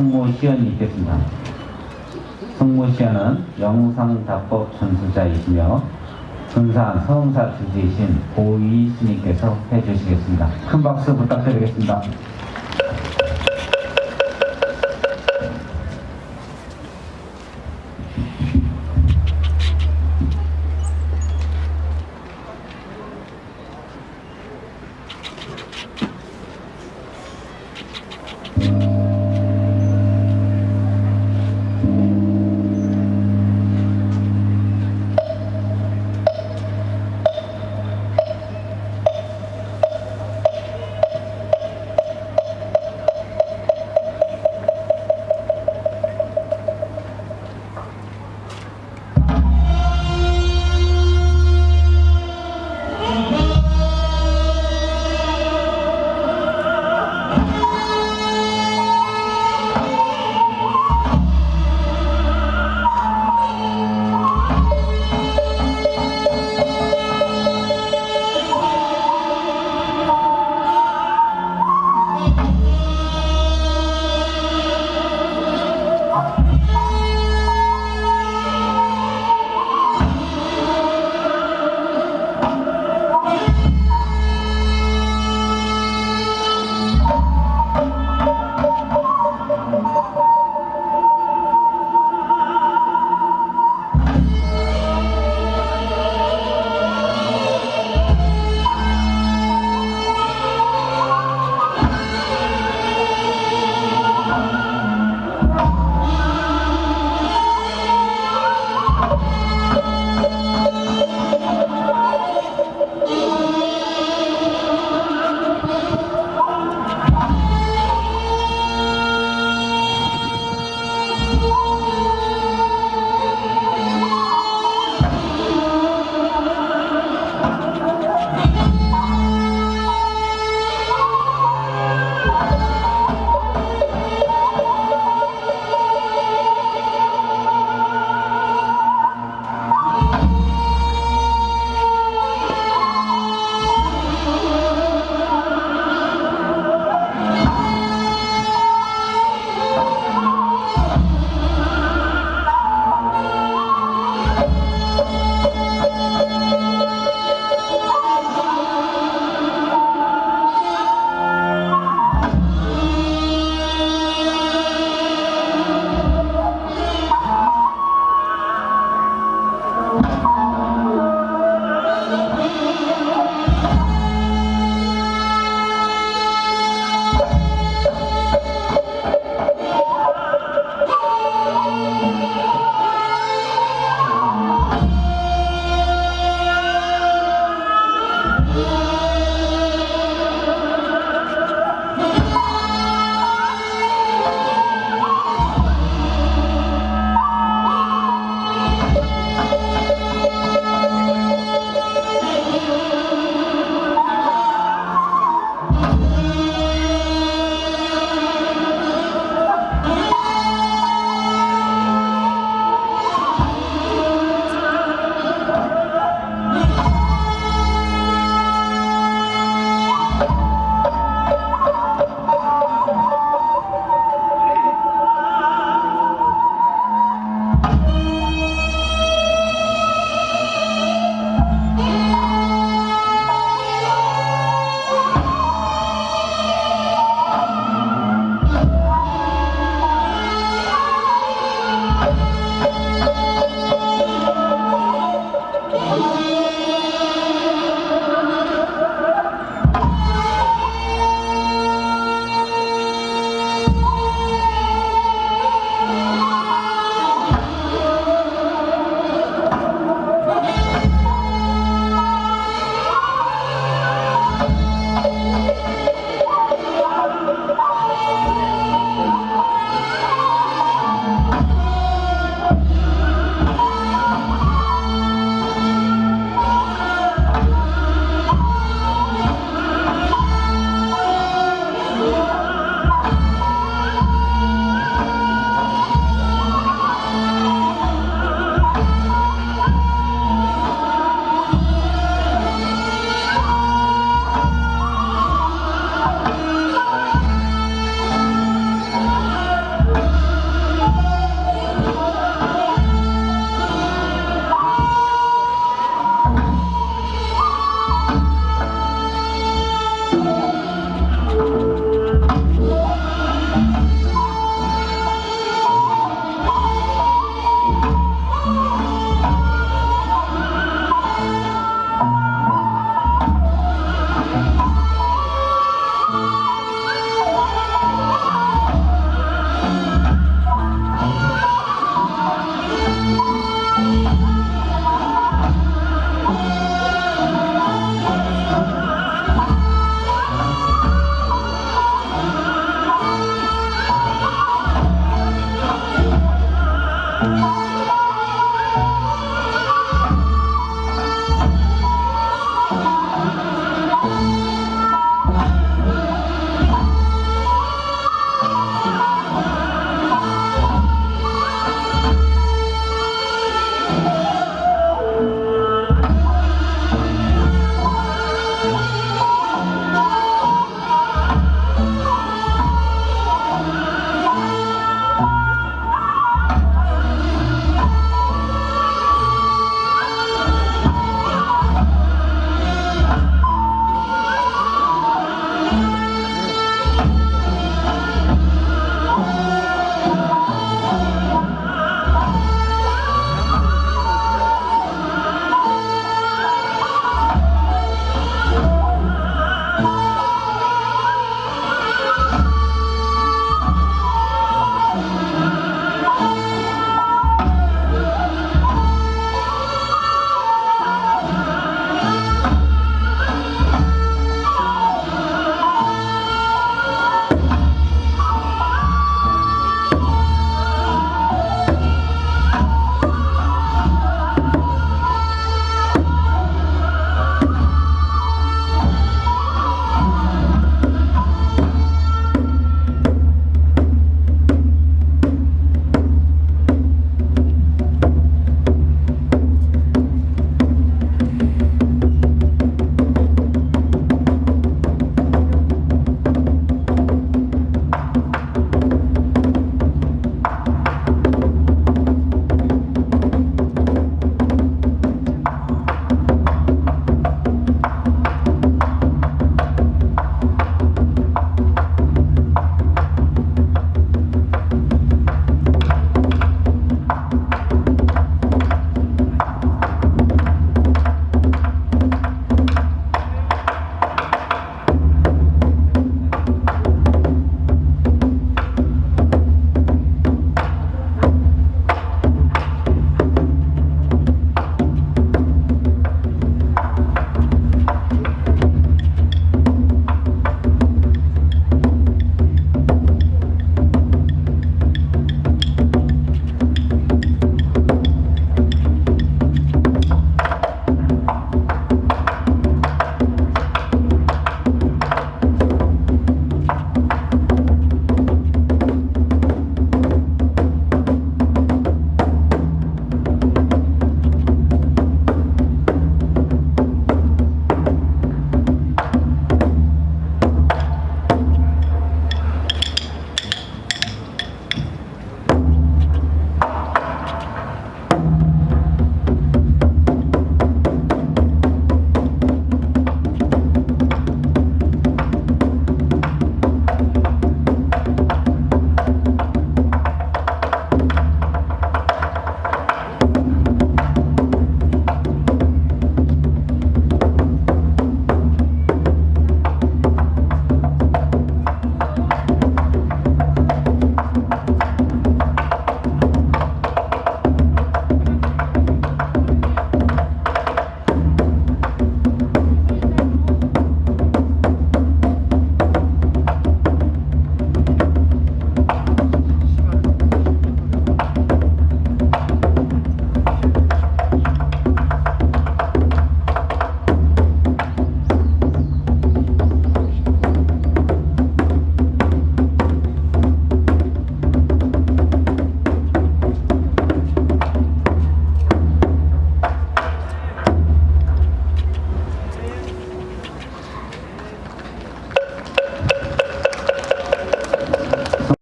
성모시연이 있겠습니다. 성모시연은 영상답법 전수자이시며 금산 서흥사 주지이신 고이 스님께서 해주시겠습니다. 큰 박수 부탁드리겠습니다.